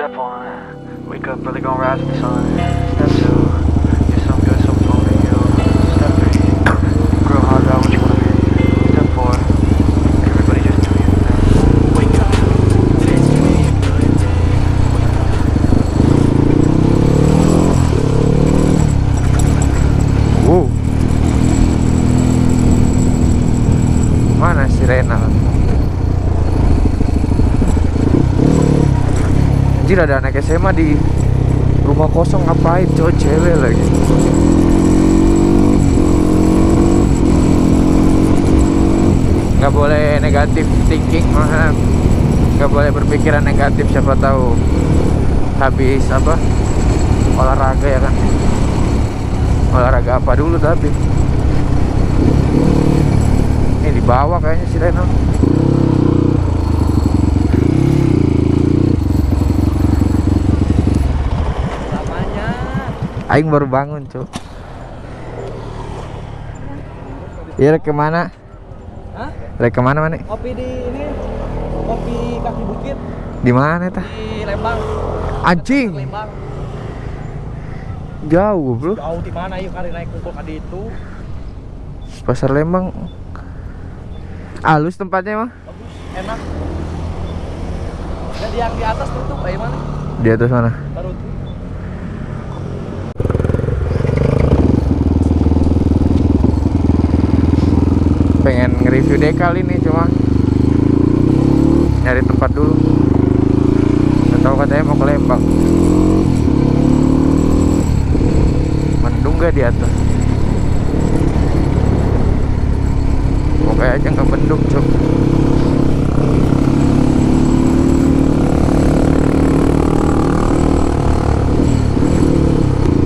Step one, wake up early, gonna rise with the sun. Step two, ada anak SMA di rumah kosong. Ngapain? Cowok cewek lagi. Nggak boleh negatif thinking mah nggak boleh berpikiran negatif siapa tahu habis apa? Olahraga ya kan? Olahraga apa dulu tapi. Ini di bawah kayaknya si Reno Aing baru bangun cuk Iya rek ke mana? Hah? Rek ke mana mana? kopi di ini kopi kaki bukit Di mana tah? di Lembang. Anjing Lembang. jauh bro Jauh di mana yuk kali naik kumpul kadi itu. Pasar Lembang Halus tempatnya mah Bagus, enak. Dan yang di atas tutup kayak mana? Di atas mana? Baru tuh. Pengen nge-review dekal ini cuma Nyari tempat dulu. Gak tahu katanya mau ke Lembang. Mendung gak di atas? Pokoknya aja nggak mendung cuk.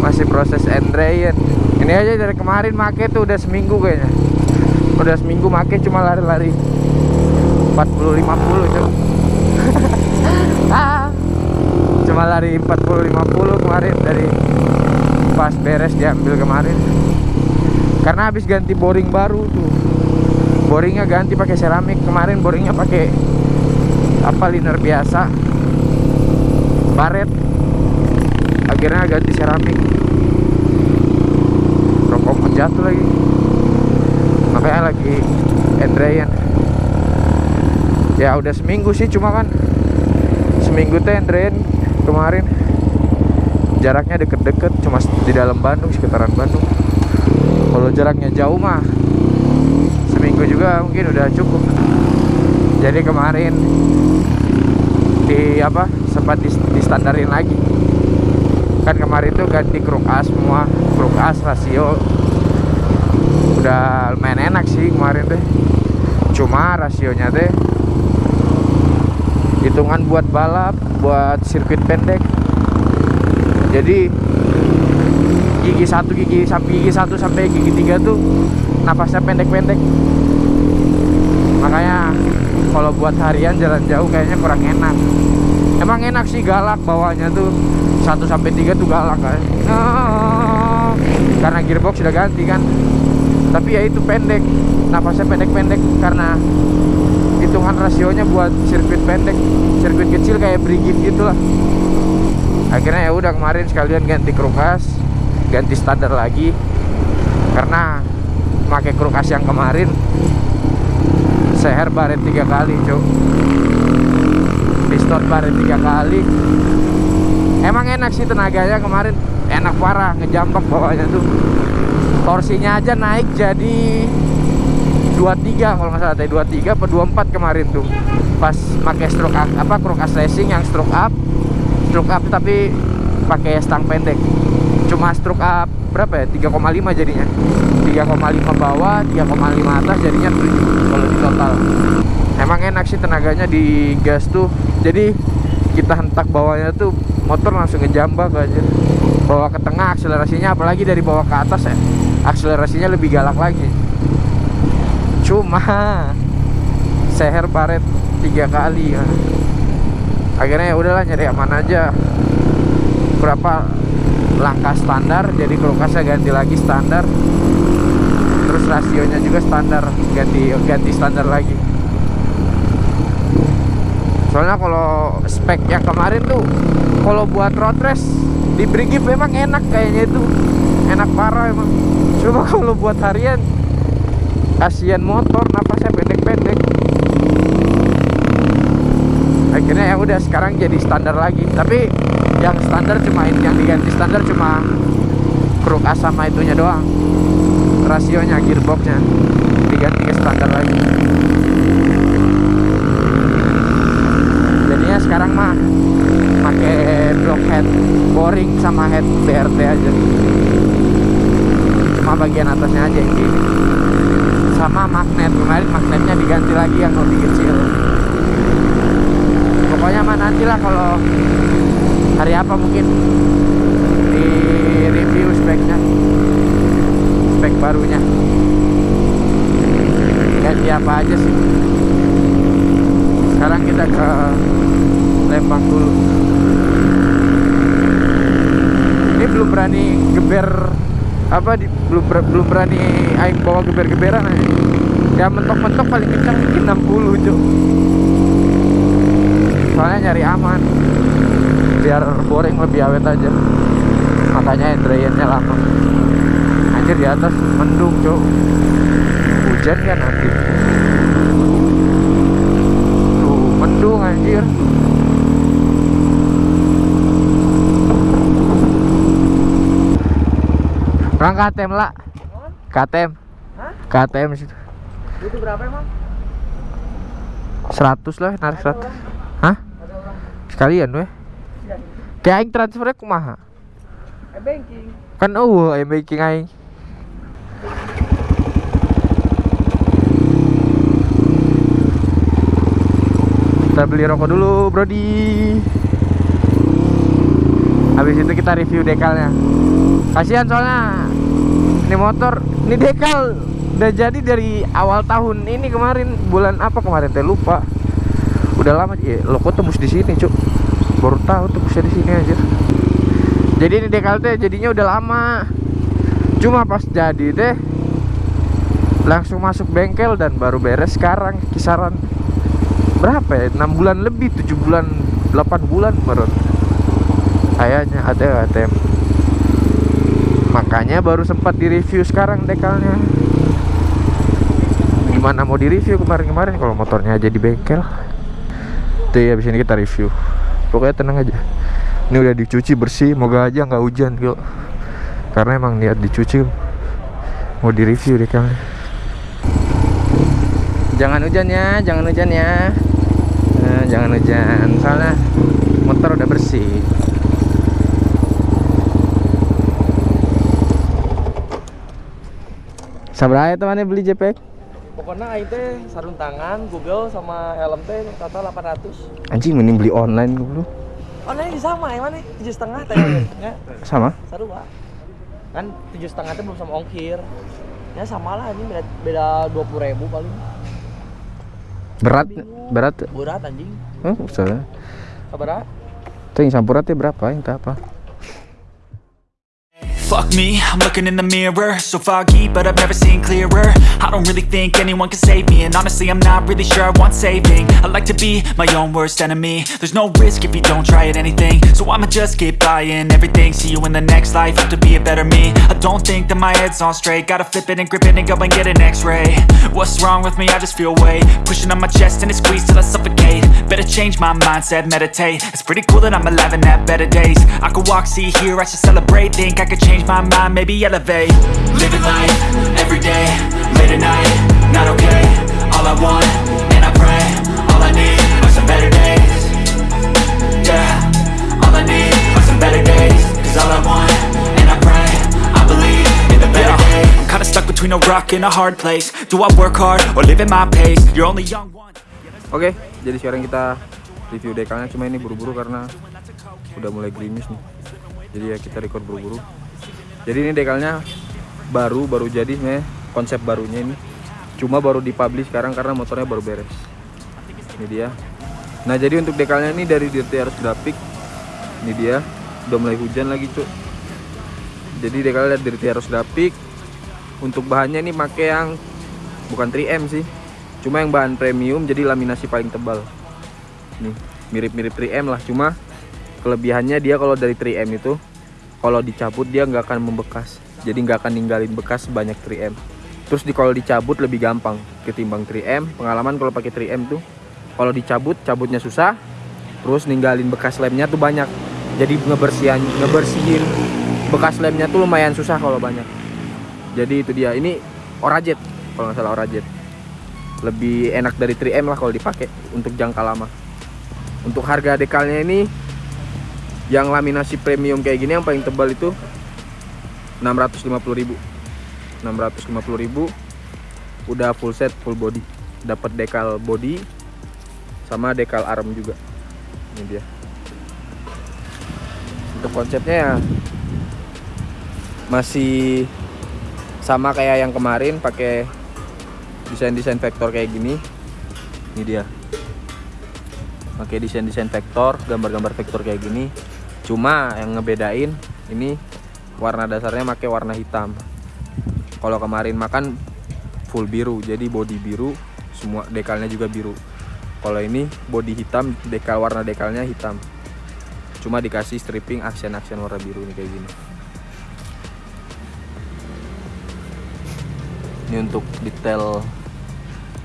Masih proses Andrean. Ini aja dari kemarin make tuh udah seminggu kayaknya Udah seminggu make cuma lari-lari. 40-50 cuk. Ah, Cuma lari 40-50 kemarin dari pas beres diambil kemarin. Karena habis ganti boring baru tuh. Boringnya ganti pakai seramik. Kemarin boringnya pakai apa liner biasa. Baret. Akhirnya ganti seramik. Rokok jatuh lagi lagi Andrean. Ya udah seminggu sih cuma kan seminggu teh Andrean kemarin. Jaraknya deket-deket cuma di dalam Bandung sekitaran Bandung. Kalau jaraknya jauh mah seminggu juga mungkin udah cukup. Jadi kemarin di apa sempat di, distandarin lagi. Kan kemarin tuh ganti kruk as semua kruk as rasio udah lumayan enak sih kemarin teh. Cuma rasionya teh hitungan buat balap buat sirkuit pendek. Jadi gigi satu gigi sampai gigi satu sampai gigi tiga tuh napasnya pendek-pendek. Makanya kalau buat harian jalan jauh kayaknya kurang enak. Emang enak sih galak bawahnya tuh. Satu sampai tiga tuh galak kan karena gearbox sudah ganti kan tapi ya itu pendek. Napasnya pendek-pendek karena hitungan rasionya buat sirkuit pendek. Sirkuit kecil kayak brigif gitu lah. Akhirnya ya udah kemarin sekalian ganti krukas ganti standar lagi. Karena pakai krukas yang kemarin seher baret tiga kali cuk. Piston baret tiga kali. Emang enak sih tenaganya kemarin. Enak parah ngejambak bawahnya tuh torsinya aja naik jadi 23 kalau nggak salah tadi 23 apa 24 kemarin tuh. Pas pakai stroke up, apa krukas racing yang stroke up. Stroke up tapi pakai stang pendek. Cuma stroke up berapa ya? 3,5 jadinya. 3,5 bawah 3,5 atas jadinya 7 kalau di total. Emang enak sih tenaganya di gas tuh. Jadi kita hentak bawahnya tuh motor langsung ngejambak aja. Bawa ke tengah akselerasinya apalagi dari bawah ke atas ya akselerasinya lebih galak lagi. Cuma seher baret tiga kali. Ya akhirnya ya udahlah nyari aman aja. Berapa langkah standar jadi krukasnya ganti lagi standar. Terus rasionya juga standar ganti ganti standar lagi. Soalnya kalau spek yang kemarin tuh kalau buat road race di Brigif memang enak kayaknya itu. Enak parah emang coba kalau buat harian kasihan motor napasnya pendek-pendek. Akhirnya ya udah sekarang jadi standar lagi. Tapi yang standar cuma ini yang diganti standar cuma kruk as sama itunya doang. Rasionya gearboxnya. Diganti ke standar lagi. Jadinya sekarang mah pakai block head boring sama head BRT aja cuma bagian atasnya aja gini sama magnet kemarin magnetnya diganti lagi yang lebih kecil. Pokoknya mah nantilah kalau hari apa mungkin di review speknya spek barunya. Ganti apa aja sih? Sekarang kita ke Lembang dulu. Ini belum berani geber apa di, belum belum berani aing bawa geber-geberan aja ya mentok-mentok paling kencang mungkin 60 cuk. Soalnya nyari aman. Biar boring lebih awet aja. Makanya drainnya lama. Anjir di atas mendung cuk. Hujan kan nanti tuh mendung anjir Orang KTM lah KTM Hah? KTM situ. Itu berapa emang? 100 lah narik 100 Hah? Ada orang Sekalian weh. Ya, Kayak aing transfernya kumaha? Eh banking. Kan eueuh aing making aing. Kita beli rokok dulu Brody. Habis itu kita review dekalnya. Kasihan soalnya Ini motor Ini dekal. Udah jadi dari awal tahun ini kemarin. Bulan apa kemarin teh? Lupa. Udah lama ya, Lo kok tembus di sini cuk? Baru tahu tembusnya di sini aja Jadi ini dekal teh jadinya udah lama. Cuma pas jadi teh Langsung masuk bengkel dan baru beres sekarang Kisaran Berapa ya? 6 bulan lebih 7 bulan 8 bulan baru Kayaknya ada ATM Makanya baru sempat direview sekarang dekalnya. Gimana mau direview kemarin-kemarin kalau motornya aja di bengkel? Tuh ya abis ini kita review. Pokoknya tenang aja. Ini udah dicuci bersih Moga aja nggak hujan kok Karena emang niat dicuci Mau direview dekalnya. Jangan hujan ya Jangan hujan ya. Eh, Jangan hujan. Soalnya motor udah bersih Sabar aja temannya beli JPEG Pokoknya aing teh sarung tangan, Google sama helm teh total 800. Anjing mending beli online dulu nah ini sama ya mana? Tujuh setengah teh ya. Sama? Seru pak. Kan tujuh setengah teh belum sama ongkir. Ya sama lah ini beda beda dua puluh ribu paling. Berat Bingung. Berat Berat anjing. Oh usah Kabar Tuh yang sampuratnya berapa yang apa Fuck me, I'm looking in the mirror. So foggy, but I've never seen clearer. I don't really think anyone can save me. And honestly, I'm not really sure I want saving. I like to be my own worst enemy. There's no risk if you don't try at anything. So I'ma just keep buying everything. See you in the next life, have to be a better me. I don't think that my head's on straight. Gotta flip it and grip it and go and get an x-ray. What's wrong with me? I just feel weight. Pushing on my chest and it squeezes till I suffocate. Better change my mindset, meditate. It's pretty cool that I'm alive and have better days. I could walk, see, hear, I should celebrate. Think I could change my mind, maybe elevate. Living life, every day, late at night, not okay. All I want, and I pray All I need are some better days. Yeah, all I need are some better days. Cause all I want, and I pray I believe in the better days. I'm kinda stuck between a rock and a hard place. Do I work hard, or live at my pace? You're only young once Oke, jadi sekarang kita review dekalnya. Cuma ini buru-buru karena udah mulai gerimis nih. Jadi ya kita record buru-buru. Jadi ini dekalnya baru baru jadi sebenarnya konsep barunya ini. Cuma baru dipublish sekarang karena motornya baru beres. Ini dia. Nah, jadi untuk dekalnya ini dari Dirty Harus Graphic. Ini dia. Udah mulai hujan lagi, Cuk. Jadi dekalnya dari Dirty Harus Graphic. Untuk bahannya ini pakai yang bukan 3M sih cuma yang bahan premium jadi laminasi paling tebal nih mirip-mirip 3M lah cuma kelebihannya dia kalau dari 3M itu kalau dicabut dia nggak akan membekas. Jadi nggak akan ninggalin bekas banyak 3M terus di kalau dicabut lebih gampang ketimbang 3M pengalaman kalau pakai 3M tuh kalau dicabut cabutnya susah terus ninggalin bekas lemnya tuh banyak. Jadi ngebersihin ngebersihin bekas lemnya tuh lumayan susah kalau banyak. Jadi itu dia. Ini Orajet kalau nggak salah Orajet lebih enak dari 3M lah kalau dipakai untuk jangka lama. Untuk harga dekalnya ini yang laminasi premium kayak gini yang paling tebal itu 650.000 650.000 udah full set full body. Dapat dekal body sama dekal arm juga. Ini dia. Untuk konsepnya ya masih sama kayak yang kemarin pakai desain-desain vektor kayak gini. Ini dia. Pakai desain-desain vektor gambar-gambar vektor kayak gini cuma yang ngebedain ini warna dasarnya pakai warna hitam. Kalau kemarin makan full biru jadi body biru semua dekalnya juga biru. Kalau ini body hitam dekal warna dekalnya hitam. Cuma dikasih stripping aksen-aksen warna biru nih kayak gini. Ini untuk detail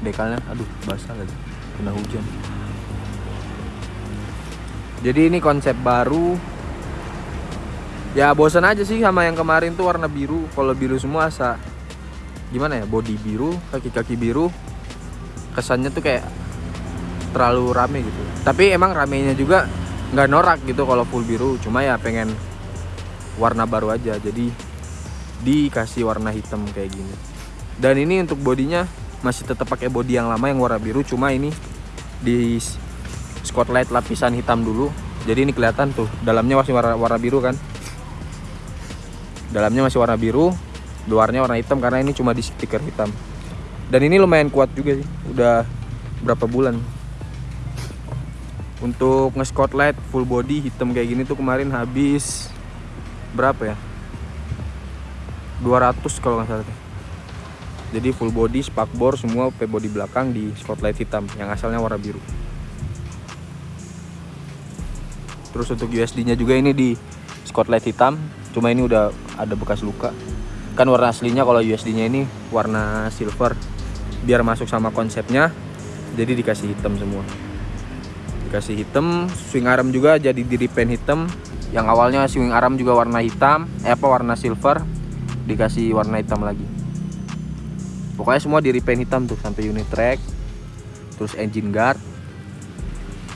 dekalnya aduh basah lagi kena hujan. Jadi ini konsep baru ya bosan aja sih sama yang kemarin tuh warna biru. Kalau biru semua asa gimana ya body biru kaki-kaki biru kesannya tuh kayak terlalu rame gitu. Tapi emang ramenya juga nggak norak gitu kalau full biru. Cuma ya pengen warna baru aja. Jadi dikasih warna hitam kayak gini. Dan ini untuk bodinya masih tetap pakai body yang lama yang warna biru. Cuma ini di spotlight lapisan hitam dulu. Jadi ini kelihatan tuh dalamnya masih warna, warna biru kan dalamnya masih warna biru luarnya warna hitam karena ini cuma di stiker hitam. Dan ini lumayan kuat juga sih udah berapa bulan. Untuk nge-spotlight full body hitam kayak gini tuh kemarin habis berapa ya? 200 kalau nggak salah jadi full body spakbor semua P body belakang di spotlight hitam yang asalnya warna biru. Terus untuk USD nya juga ini di spotlight hitam cuma ini udah ada bekas luka. Kan warna aslinya kalau USD nya ini warna silver. Biar masuk sama konsepnya jadi dikasih hitam semua. Dikasih hitam swing arm juga jadi di repaint hitam. Yang awalnya swing arm juga warna hitam eh apa warna silver. Dikasih warna hitam lagi. Pokoknya semua di repaint hitam tuh sampai unit track terus engine guard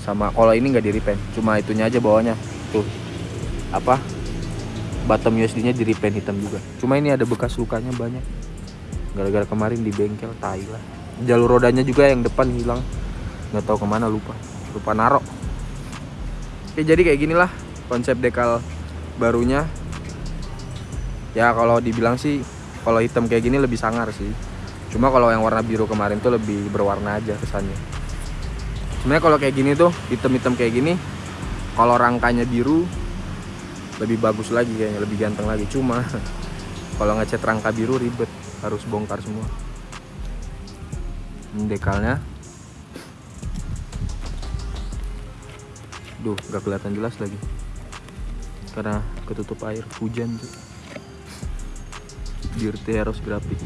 sama kalau ini nggak di repaint. Cuma itunya aja bawahnya. Tuh. Apa bottom USD nya di repaint hitam juga. Cuma ini ada bekas lukanya banyak. Gara-gara kemarin di bengkel tai lah. Jalur rodanya juga yang depan hilang. Nggak tahu ke mana lupa. Lupa narok oke jadi kayak gini lah konsep dekal barunya. Ya kalau dibilang sih kalau hitam kayak gini lebih sangar sih. Cuma kalau yang warna biru kemarin tuh lebih berwarna aja kesannya. Sebenarnya kalau kayak gini tuh hitam-hitam kayak gini kalau rangkanya biru lebih bagus lagi kayaknya lebih ganteng lagi. Cuma kalau ngecat rangka biru ribet. Harus bongkar semua. Ini dekalnya. Duh gak kelihatan jelas lagi. Karena ketutup air hujan tuh Dirty Heroes grafik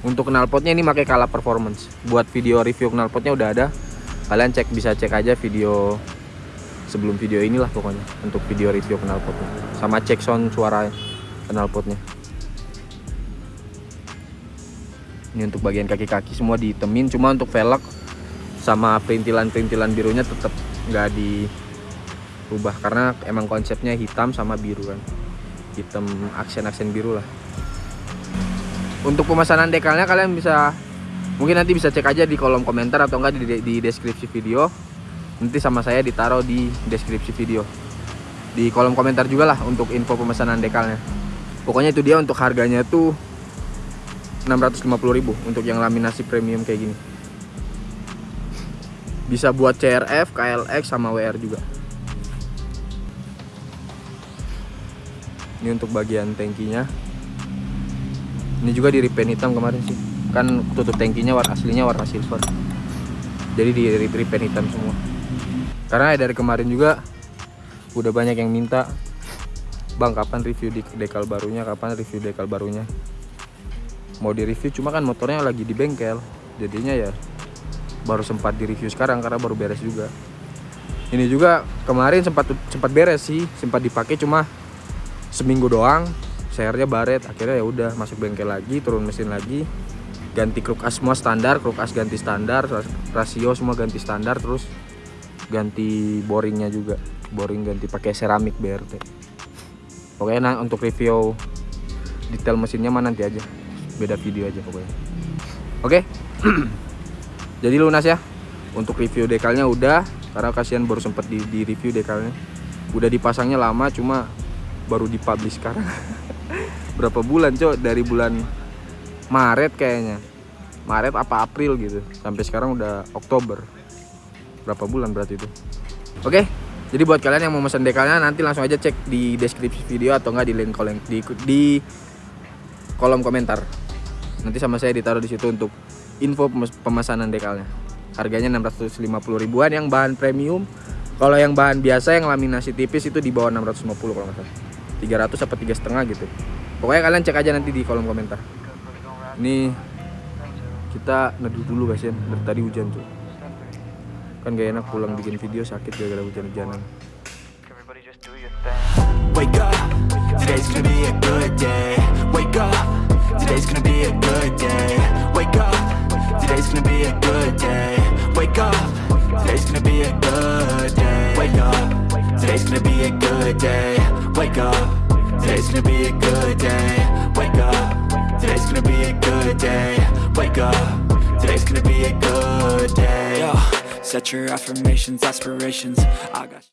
untuk knalpotnya ini pakai Kala Performance. Buat video review knalpotnya udah ada. Kalian cek bisa cek aja video sebelum video inilah pokoknya untuk video review knalpotnya sama cek sound suara knalpotnya ini untuk bagian kaki-kaki semua ditemin cuma untuk velg sama perintilan-perintilan birunya tetap nggak dirubah karena emang konsepnya hitam sama biru kan. Hitam aksen-aksen biru lah. Untuk pemesanan dekalnya kalian bisa mungkin nanti bisa cek aja di kolom komentar atau enggak di, di deskripsi video nanti sama saya ditaruh di deskripsi video. Di kolom komentar juga lah untuk info pemesanan dekalnya. Pokoknya itu dia untuk harganya tuh 650.000 untuk yang laminasi premium kayak gini. Bisa buat CRF, KLX sama WR juga. Ini untuk bagian tankinya ini juga di repaint hitam kemarin sih. Kan tutup tankinya warna aslinya warna silver. Jadi di repaint hitam semua karena dari kemarin juga udah banyak yang minta bang kapan review di dekal barunya? Kapan review dekal barunya? Mau di review cuma kan motornya lagi di bengkel. Jadinya ya baru sempat di review sekarang karena baru beres juga. Ini juga kemarin sempat sempat beres sih sempat dipakai cuma seminggu doang. Sernya baret akhirnya ya udah masuk bengkel lagi turun mesin lagi. Ganti kruk as semua standar kruk as ganti standar rasio semua ganti standar terus ganti boringnya juga. Boring ganti pakai seramik BRT pokoknya nah, untuk review detail mesinnya mah nanti aja. Beda video aja pokoknya. Oke? Jadi lunas ya. Untuk review dekalnya udah karena kasihan baru sempet di, di review dekalnya. Udah dipasangnya lama cuma baru dipublish sekarang. Berapa bulan cok? Dari bulan Maret kayaknya. Maret apa April gitu. Sampai sekarang udah Oktober berapa bulan berarti itu. Oke jadi buat kalian yang mau pesan dekalnya nanti langsung aja cek di deskripsi video atau enggak di link kolom di, di kolom komentar. Nanti sama saya ditaruh di situ untuk info pemesanan dekalnya. Harganya 650 ribuan yang bahan premium. Kalau yang bahan biasa yang laminasi tipis itu di bawah 650 kalau nggak salah. 300 apa tiga setengah gitu. Pokoknya kalian cek aja nanti di kolom komentar. Ini kita neduh dulu guys ya dari tadi hujan tuh kan gak enak pulang bikin video sakit gara-gara hujan-hujanan Everybody just do your thing. Wake up, today's gonna be a good day. Wake up, today's gonna be a good day. Wake up, today's gonna be a good day. Wake up, today's gonna be a good day. Wake up, today's gonna be a good day. Wake up, today's gonna be a good day. Wake up, today's gonna be a good day. Wake up, today's gonna be a good day. Set your affirmations, aspirations. I got